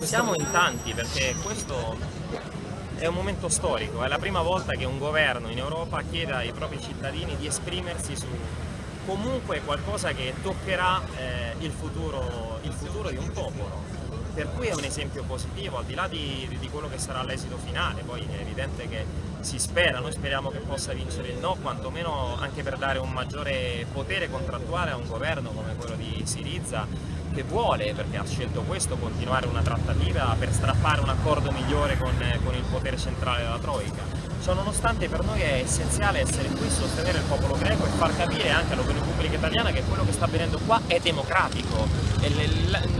Siamo in tanti perché questo è un momento storico, è la prima volta che un governo in Europa chiede ai propri cittadini di esprimersi su comunque qualcosa che toccherà eh, il, futuro, il futuro di un popolo. Per cui è un esempio positivo, al di là di, di quello che sarà l'esito finale, poi è evidente che si spera, noi speriamo che possa vincere il no, quantomeno anche per dare un maggiore potere contrattuale a un governo come quello di Siriza che vuole, perché ha scelto questo, continuare una trattativa per strappare un accordo migliore con, con il potere centrale della Troica. Ciò nonostante per noi è essenziale essere qui, sostenere il popolo greco e far capire anche all'opinione pubblica italiana che quello che sta avvenendo qua è democratico. Le,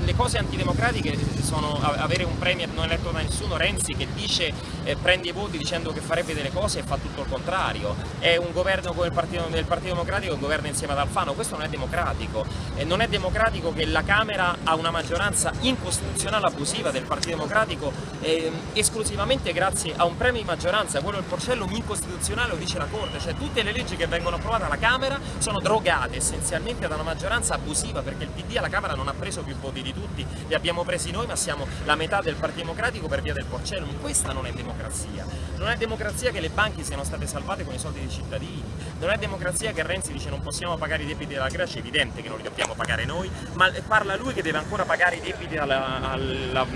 le, cose antidemocratiche sono avere un premier non eletto da nessuno, Renzi, che dice eh, prende i voti dicendo che farebbe delle cose e fa tutto il contrario. È un governo come il Partito, del Partito Democratico, un governo insieme ad Alfano, questo non è democratico. E non è democratico che la Camera ha una maggioranza incostituzionale abusiva del Partito Democratico eh, esclusivamente grazie a un premio di maggioranza, quello del Porcellum incostituzionale lo dice la Corte, cioè tutte le leggi che vengono approvate alla Camera sono drogate essenzialmente da una maggioranza abusiva perché il PD alla Camera non ha preso più voti di tutti, li abbiamo presi noi ma siamo la metà del Partito Democratico per via del Porcellum, questa non è democrazia, non è democrazia che le banche siano state salvate con i soldi dei cittadini, non è democrazia che Renzi dice non possiamo pagare i debiti della Grecia, è evidente che non li dobbiamo pagare noi, ma parla lui che deve ancora pagare i debiti alla, alla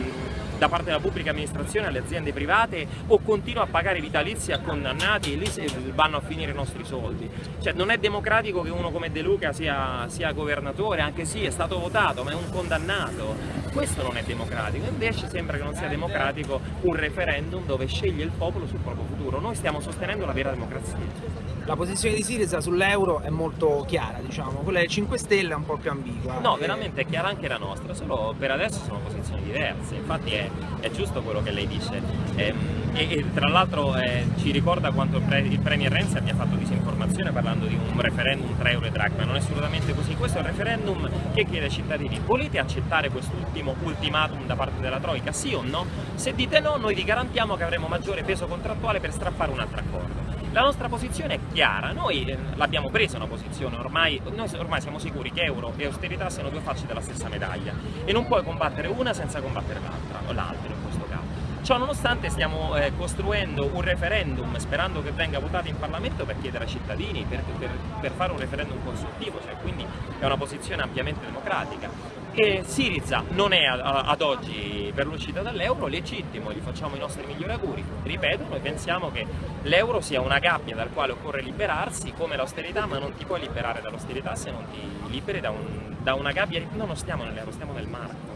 da parte della pubblica amministrazione alle aziende private o continua a pagare vitalizi a condannati e lì vanno a finire i nostri soldi. Cioè non è democratico che uno come De Luca sia, sia governatore, anche sì è stato votato ma è un condannato. Questo non è democratico, invece sembra che non sia democratico un referendum dove sceglie il popolo sul proprio futuro. Noi stiamo sostenendo la vera democrazia la posizione di Siriza sull'euro è molto chiara, diciamo, quella del 5 Stelle è un po' più ambigua. No, e... veramente è chiara anche la nostra, solo per adesso sono posizioni diverse, infatti è, è giusto quello che lei dice. Ehm, e, e, tra l'altro eh, ci ricorda quanto il, pre, il, Premier Renzi abbia fatto disinformazione parlando di un referendum tra euro e dracma, non è assolutamente così, questo è un referendum che chiede ai cittadini volete accettare quest'ultimo ultimatum da parte della Troica, sì o no? Se dite no noi vi garantiamo che avremo maggiore peso contrattuale per strappare un altro accordo. La nostra posizione è chiara, noi eh, l'abbiamo presa una posizione, ormai, noi ormai siamo sicuri che euro e austerità siano due facce della stessa medaglia. E non puoi combattere una senza combattere l'altra, o l'altra in questo caso. Ciò nonostante stiamo eh, costruendo un referendum sperando che venga votato in Parlamento per chiedere ai cittadini, per, per, per fare un referendum consultivo, cioè quindi è una posizione ampiamente democratica e Siriza non è ad oggi per l'uscita dall'euro legittimo, gli facciamo i nostri migliori auguri. Ripeto, noi pensiamo che l'euro sia una gabbia dal quale occorre liberarsi come l'austerità, ma non ti puoi liberare dall'austerità se non ti liberi da, un, da una gabbia, no non stiamo nell'euro, stiamo nel marco.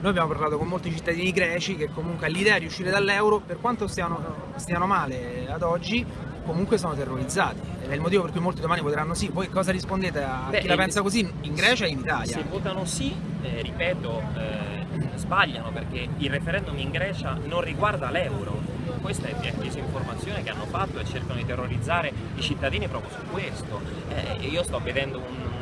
Noi abbiamo parlato con molti cittadini greci che comunque l'idea di uscire dall'euro, per quanto stiano, stiano male ad oggi, comunque sono terrorizzati. È il motivo per cui molti domani voteranno sì. Voi cosa rispondete a Beh, chi la pensa così in Grecia e in Italia? Se votano sì, eh, ripeto, eh, sbagliano perché il referendum in Grecia non riguarda l'euro. Questa è disinformazione che hanno fatto e cercano di terrorizzare i cittadini proprio su questo. Eh, io sto vedendo un,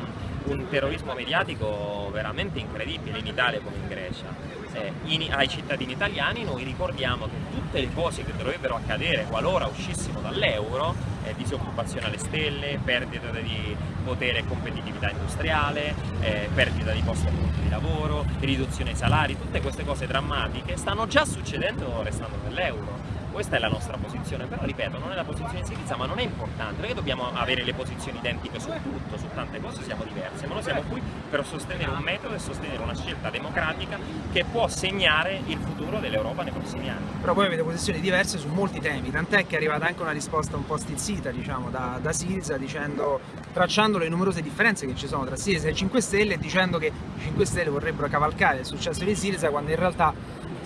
un terrorismo mediatico veramente incredibile in Italia come in Grecia. Eh, in, ai cittadini italiani noi ricordiamo che tutte le cose che dovrebbero accadere qualora uscissimo dall'euro, eh, disoccupazione alle stelle, perdita di potere e competitività industriale, eh, perdita di posti appunto di lavoro, riduzione dei salari, tutte queste cose drammatiche stanno già succedendo restando nell'euro questa è la nostra posizione, però ripeto, non è la posizione di Siriza, ma non è importante, perché dobbiamo avere le posizioni identiche su tutto, su tante cose siamo diverse, ma noi siamo qui per sostenere un metodo e sostenere una scelta democratica che può segnare il futuro dell'Europa nei prossimi anni. Però voi avete posizioni diverse su molti temi, tant'è che è arrivata anche una risposta un po' stizzita, diciamo, da, da Siriza, dicendo, tracciando le numerose differenze che ci sono tra Siriza e 5 Stelle e dicendo che i 5 Stelle vorrebbero cavalcare il successo di Siriza quando in realtà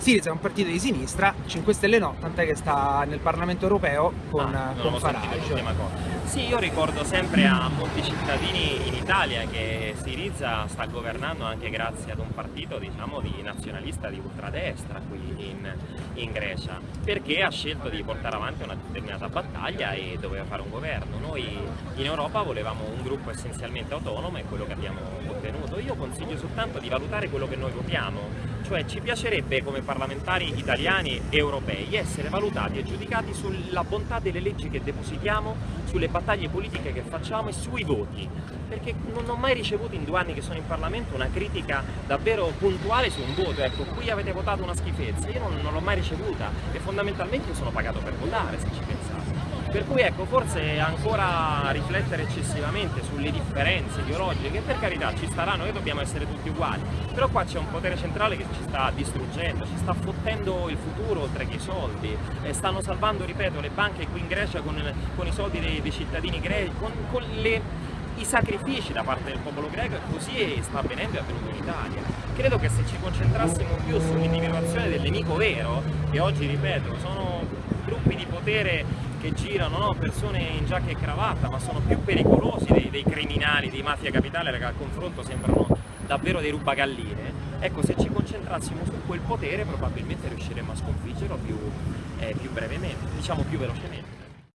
Siriza è un partito di sinistra, 5 Stelle no, tant'è che sta nel Parlamento europeo con, ah, con Farage. Sì, io ricordo sempre a molti cittadini in Italia che Siriza sta governando anche grazie ad un partito diciamo, di nazionalista di ultradestra qui in, in Grecia, perché ha scelto di portare avanti una determinata battaglia e doveva fare un governo. Noi in Europa volevamo un gruppo essenzialmente autonomo e quello che abbiamo ottenuto. Io consiglio soltanto di valutare quello che noi votiamo, cioè ci piacerebbe come parlamentari italiani e europei essere valutati e giudicati sulla bontà delle leggi che depositiamo, sulle battaglie politiche che facciamo e sui voti, perché non ho mai ricevuto in due anni che sono in Parlamento una critica davvero puntuale su un voto, ecco qui avete votato una schifezza, io non, non l'ho mai ricevuta e fondamentalmente io sono pagato per votare se ci pensate. Per cui ecco, forse ancora riflettere eccessivamente sulle differenze ideologiche, che per carità ci staranno, noi dobbiamo essere tutti uguali, però qua c'è un potere centrale che ci sta distruggendo, ci sta fottendo il futuro oltre che i soldi, e stanno salvando, ripeto, le banche qui in Grecia con, con i soldi dei, dei cittadini greci, con, con le, i sacrifici da parte del popolo greco e così sta avvenendo e avvenuto in Italia. Credo che se ci concentrassimo più sull'individuazione del nemico vero, che oggi, ripeto, sono gruppi di potere che girano, no? persone in giacca e cravatta, ma sono più pericolosi dei, dei criminali, dei mafia capitale che al confronto sembrano davvero dei rubagalline, ecco se ci concentrassimo su quel potere probabilmente riusciremmo a sconfiggerlo più, eh, più brevemente, diciamo più velocemente.